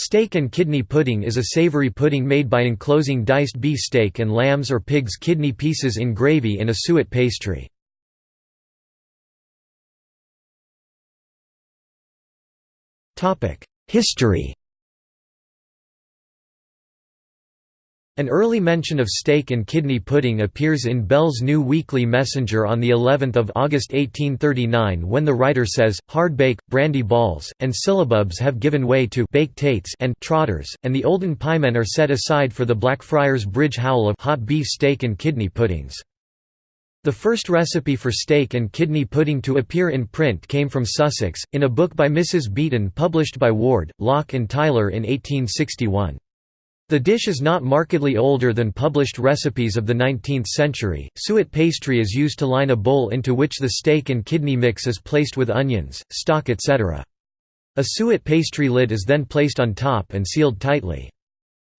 Steak and kidney pudding is a savory pudding made by enclosing diced beef steak and lamb's or pig's kidney pieces in gravy in a suet pastry. History An early mention of steak and kidney pudding appears in Bell's New Weekly Messenger on the 11th of August 1839 when the writer says, "Hard bake, brandy balls, and syllabubs have given way to bake tates and trotters, and the olden piemen are set aside for the Blackfriars Bridge howl of hot beef steak and kidney puddings." The first recipe for steak and kidney pudding to appear in print came from Sussex, in a book by Mrs. Beeton published by Ward, Lock and Tyler in 1861. The dish is not markedly older than published recipes of the 19th century. Suet pastry is used to line a bowl into which the steak and kidney mix is placed with onions, stock, etc. A suet pastry lid is then placed on top and sealed tightly.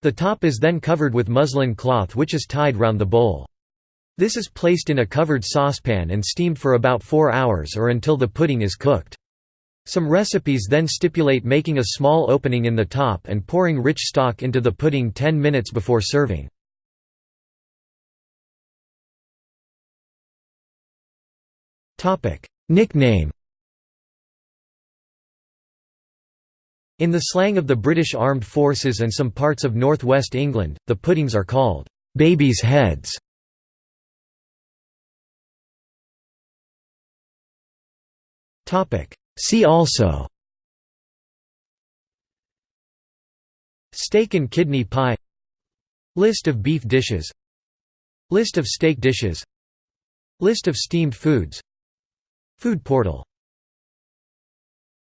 The top is then covered with muslin cloth which is tied round the bowl. This is placed in a covered saucepan and steamed for about 4 hours or until the pudding is cooked. Some recipes then stipulate making a small opening in the top and pouring rich stock into the pudding 10 minutes before serving. Nickname In the slang of the British Armed Forces and some parts of northwest England, the puddings are called «babies' heads». See also. Steak and kidney pie. List of beef dishes. List of steak dishes. List of steamed foods. Food portal